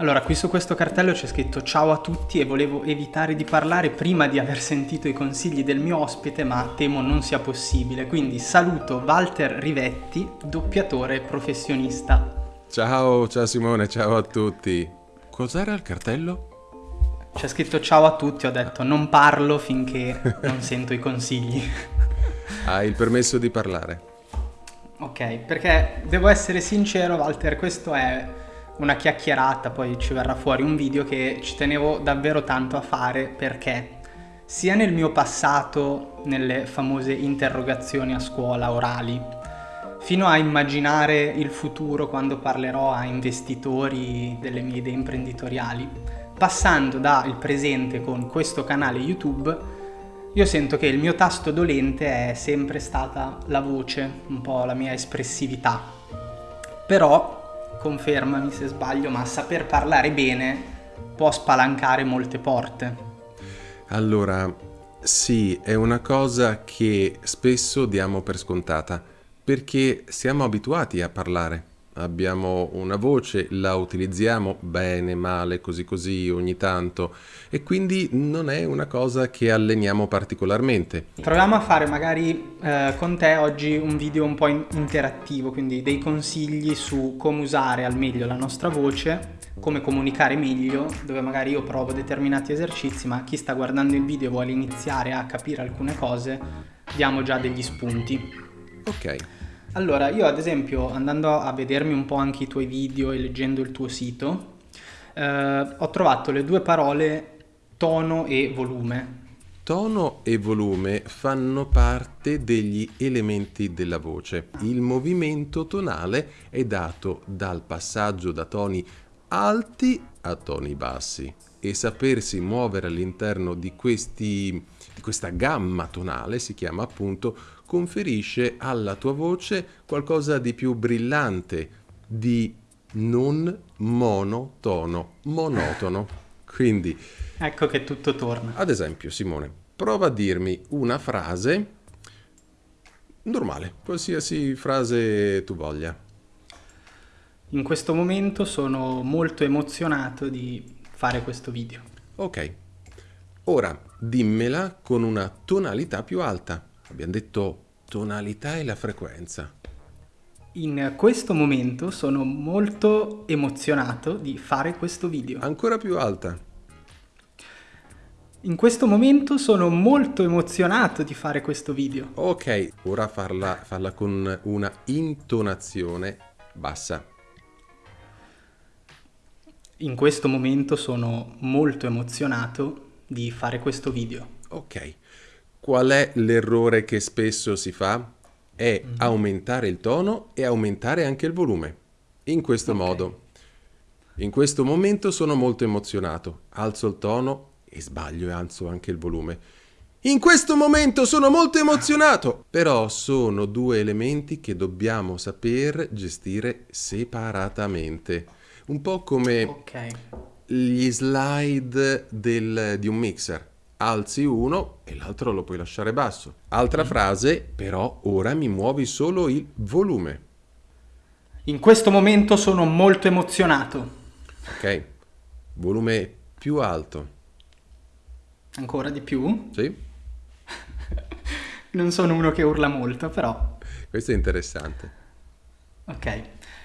Allora, qui su questo cartello c'è scritto ciao a tutti e volevo evitare di parlare prima di aver sentito i consigli del mio ospite, ma temo non sia possibile. Quindi saluto Walter Rivetti, doppiatore professionista. Ciao, ciao Simone, ciao a tutti. Cos'era il cartello? C'è scritto ciao a tutti, ho detto non parlo finché non sento i consigli. Hai il permesso di parlare. Ok, perché devo essere sincero Walter, questo è una chiacchierata, poi ci verrà fuori un video che ci tenevo davvero tanto a fare perché sia nel mio passato, nelle famose interrogazioni a scuola orali, fino a immaginare il futuro quando parlerò a investitori delle mie idee imprenditoriali, passando dal presente con questo canale YouTube, io sento che il mio tasto dolente è sempre stata la voce, un po' la mia espressività. Però confermami se sbaglio, ma saper parlare bene può spalancare molte porte. Allora, sì, è una cosa che spesso diamo per scontata, perché siamo abituati a parlare abbiamo una voce, la utilizziamo bene, male, così così ogni tanto e quindi non è una cosa che alleniamo particolarmente. Proviamo a fare magari eh, con te oggi un video un po' interattivo, quindi dei consigli su come usare al meglio la nostra voce, come comunicare meglio, dove magari io provo determinati esercizi, ma chi sta guardando il video vuole iniziare a capire alcune cose, diamo già degli spunti. Ok. Allora, io ad esempio andando a vedermi un po' anche i tuoi video e leggendo il tuo sito, eh, ho trovato le due parole tono e volume. Tono e volume fanno parte degli elementi della voce. Il movimento tonale è dato dal passaggio da toni alti a toni bassi e sapersi muovere all'interno di, questi, di questa gamma tonale si chiama appunto conferisce alla tua voce qualcosa di più brillante, di non monotono, monotono. Quindi... Ecco che tutto torna. Ad esempio, Simone, prova a dirmi una frase normale, qualsiasi frase tu voglia. In questo momento sono molto emozionato di fare questo video. Ok. Ora dimmela con una tonalità più alta. Abbiamo detto tonalità e la frequenza. In questo momento sono molto emozionato di fare questo video. Ancora più alta. In questo momento sono molto emozionato di fare questo video. Ok, ora farla, farla con una intonazione bassa. In questo momento sono molto emozionato di fare questo video. Ok. Qual è l'errore che spesso si fa? È mm -hmm. aumentare il tono e aumentare anche il volume. In questo okay. modo. In questo momento sono molto emozionato. Alzo il tono e sbaglio e alzo anche il volume. In questo momento sono molto emozionato! Però sono due elementi che dobbiamo saper gestire separatamente. Un po' come okay. gli slide del, di un mixer alzi uno e l'altro lo puoi lasciare basso. Altra mm. frase, però ora mi muovi solo il volume. In questo momento sono molto emozionato. Ok, volume più alto. Ancora di più? Sì. non sono uno che urla molto, però... Questo è interessante. Ok.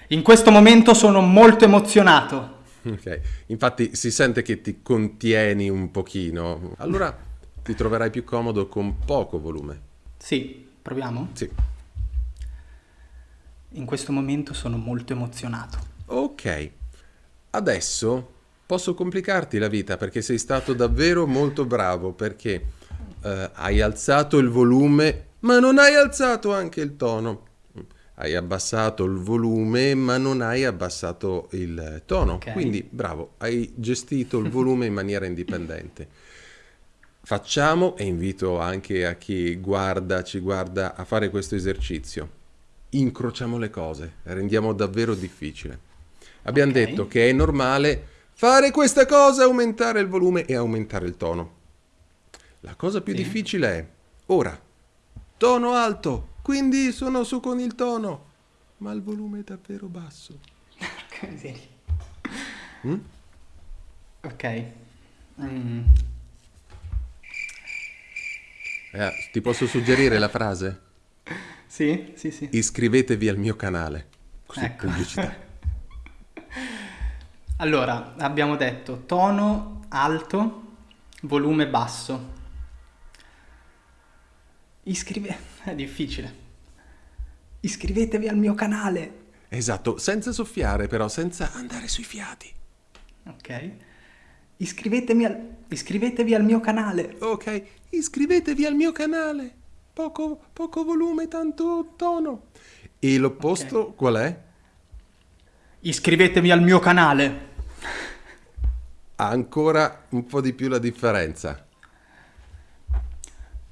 In questo momento sono molto emozionato. Ok, infatti si sente che ti contieni un pochino. Allora ti troverai più comodo con poco volume. Sì, proviamo? Sì. In questo momento sono molto emozionato. Ok, adesso posso complicarti la vita perché sei stato davvero molto bravo perché eh, hai alzato il volume ma non hai alzato anche il tono hai abbassato il volume ma non hai abbassato il tono. Okay. Quindi bravo, hai gestito il volume in maniera indipendente. Facciamo, e invito anche a chi guarda, ci guarda, a fare questo esercizio. Incrociamo le cose, rendiamo davvero difficile. Abbiamo okay. detto che è normale fare questa cosa, aumentare il volume e aumentare il tono. La cosa più sì. difficile è ora, tono alto, quindi sono su con il tono, ma il volume è davvero basso. Porca miseria. Mm? Ok. Mm. Eh, ti posso suggerire la frase? Sì, sì, sì. Iscrivetevi al mio canale. Così, Ecco. pubblicità. Allora, abbiamo detto tono alto, volume basso. Iscrive... È difficile. Iscrivetevi al mio canale. Esatto, senza soffiare però, senza andare sui fiati. Ok. Iscrivetemi al... Iscrivetevi al mio canale. Ok, iscrivetevi al mio canale. Poco, poco volume, tanto tono. E l'opposto qual è? Iscrivetevi al mio canale. Ha ancora un po' di più la differenza.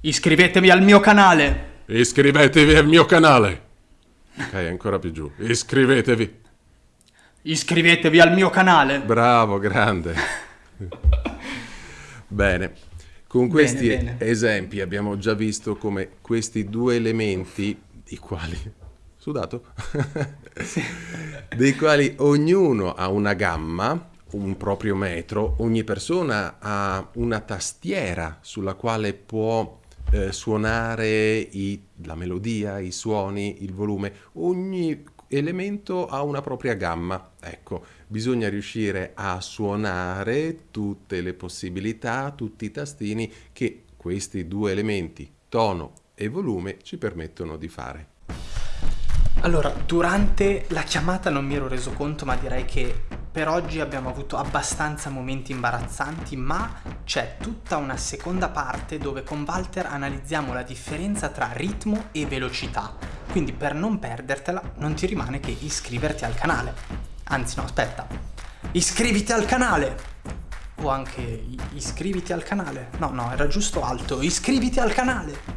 Iscrivetevi al mio canale. Iscrivetevi al mio canale. Ok, ancora più giù. Iscrivetevi. Iscrivetevi al mio canale. Bravo, grande. Bene. Con questi bene. esempi abbiamo già visto come questi due elementi, i quali... Sudato? dei quali ognuno ha una gamma, un proprio metro, ogni persona ha una tastiera sulla quale può eh, suonare i- la melodia, i suoni, il volume, ogni elemento ha una propria gamma. Ecco, bisogna riuscire a suonare tutte le possibilità, tutti i tastini che questi due elementi, tono e volume, ci permettono di fare. Allora, durante la chiamata non mi ero reso conto, ma direi che per oggi abbiamo avuto abbastanza momenti imbarazzanti, ma c'è tutta una seconda parte dove con Walter analizziamo la differenza tra ritmo e velocità. Quindi per non perdertela non ti rimane che iscriverti al canale. Anzi no, aspetta. Iscriviti al canale! O anche iscriviti al canale. No, no, era giusto alto. Iscriviti al canale!